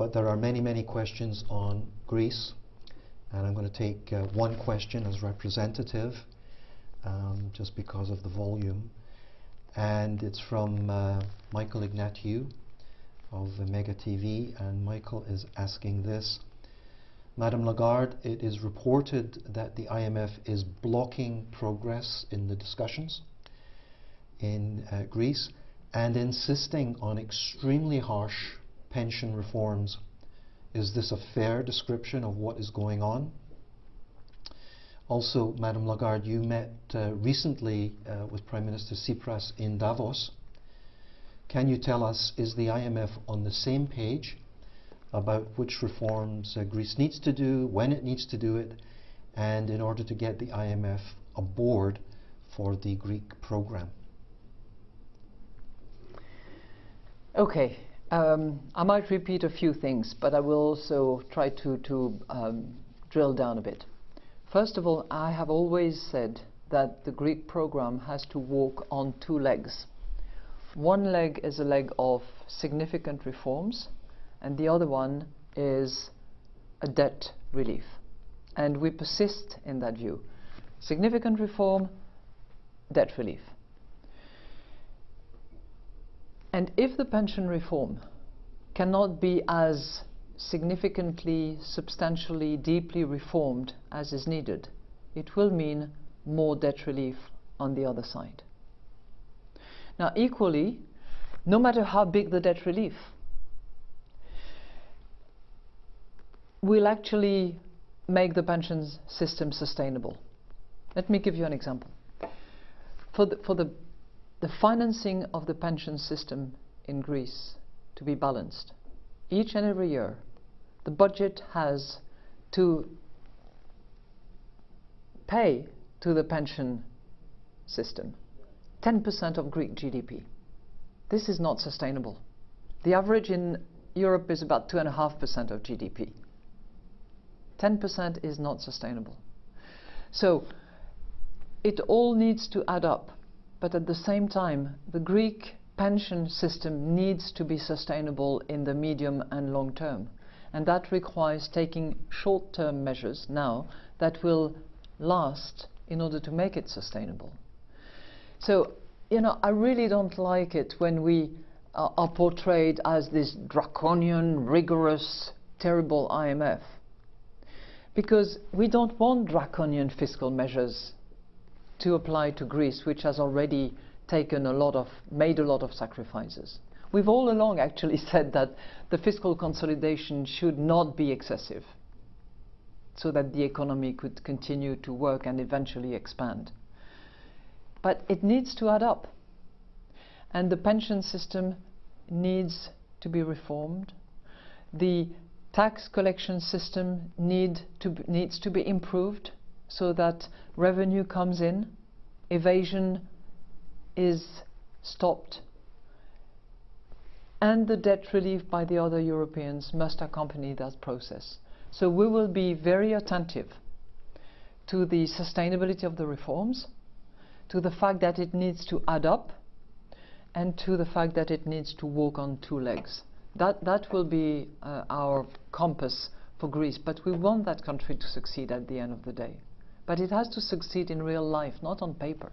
but there are many, many questions on Greece, and I'm going to take uh, one question as representative, um, just because of the volume. And it's from uh, Michael Ignatiou of Mega TV, and Michael is asking this. Madame Lagarde, it is reported that the IMF is blocking progress in the discussions in uh, Greece and insisting on extremely harsh pension reforms. Is this a fair description of what is going on? Also, Madame Lagarde, you met uh, recently uh, with Prime Minister Tsipras in Davos. Can you tell us, is the IMF on the same page about which reforms uh, Greece needs to do, when it needs to do it, and in order to get the IMF aboard for the Greek program? Okay, um, I might repeat a few things, but I will also try to, to um, drill down a bit. First of all, I have always said that the Greek program has to walk on two legs. One leg is a leg of significant reforms, and the other one is a debt relief. And we persist in that view. Significant reform, debt relief. And if the pension reform cannot be as significantly, substantially, deeply reformed as is needed, it will mean more debt relief on the other side. Now, equally, no matter how big the debt relief, will actually make the pensions system sustainable. Let me give you an example. For the, for the the financing of the pension system in Greece to be balanced. Each and every year, the budget has to pay to the pension system 10% of Greek GDP. This is not sustainable. The average in Europe is about 2.5% of GDP. 10% is not sustainable. So it all needs to add up but at the same time, the Greek pension system needs to be sustainable in the medium and long term. And that requires taking short-term measures now that will last in order to make it sustainable. So, you know, I really don't like it when we uh, are portrayed as this draconian, rigorous, terrible IMF. Because we don't want draconian fiscal measures to apply to Greece, which has already taken a lot of, made a lot of sacrifices. We've all along actually said that the fiscal consolidation should not be excessive so that the economy could continue to work and eventually expand. But it needs to add up. And the pension system needs to be reformed. The tax collection system need to needs to be improved so that revenue comes in, evasion is stopped, and the debt relief by the other Europeans must accompany that process. So we will be very attentive to the sustainability of the reforms, to the fact that it needs to add up, and to the fact that it needs to walk on two legs. That, that will be uh, our compass for Greece, but we want that country to succeed at the end of the day. But it has to succeed in real life, not on paper.